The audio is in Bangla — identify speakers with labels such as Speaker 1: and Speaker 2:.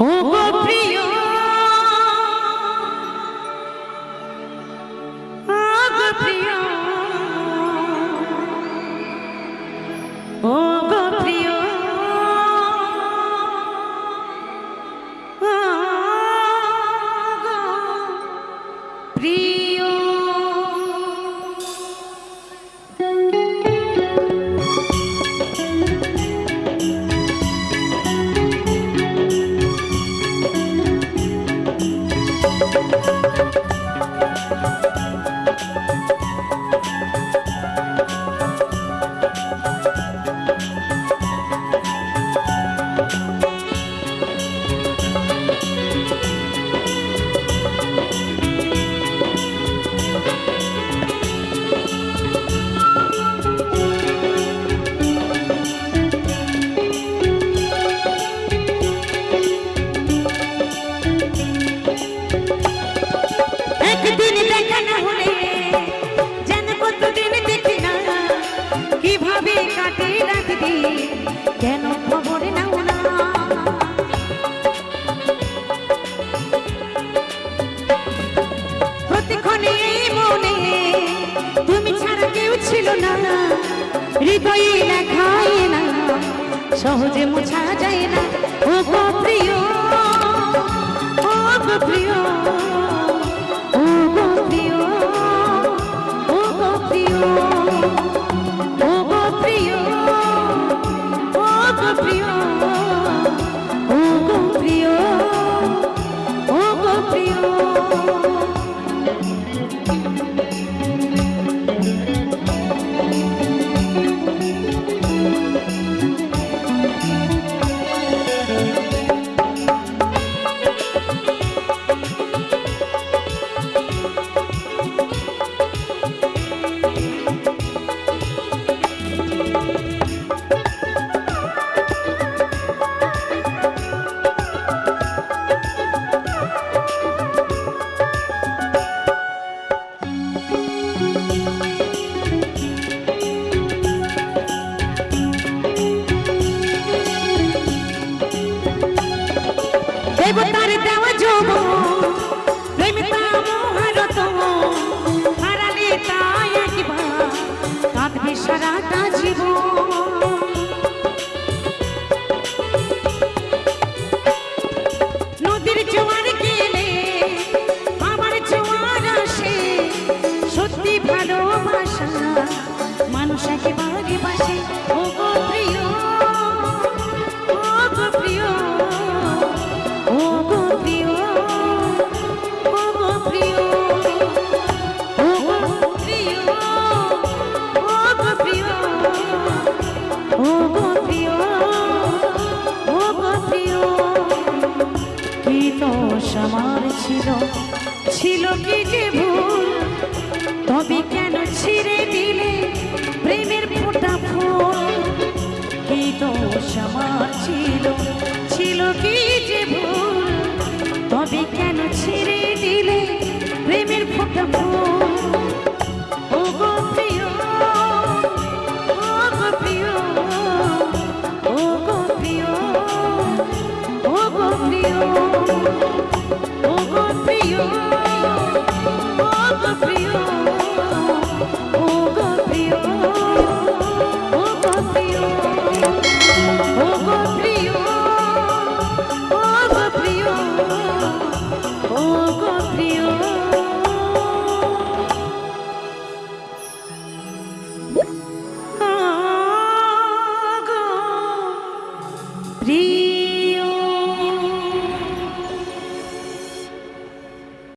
Speaker 1: ও সহজে মোছা যায় না। ও প্রিয় প্রিয় ও প্রিয় ও প্রিয়। ছিল ছিল কি যে ভুল? তবে কেন ছিঁড়ে দিলে প্রেমের ফোটা ফুল? কি দোষ আমার ছিল ছিল কি যে ভুল? তবে কেন ছিঁড়ে দিলে প্রেমের ফোটা ফুল?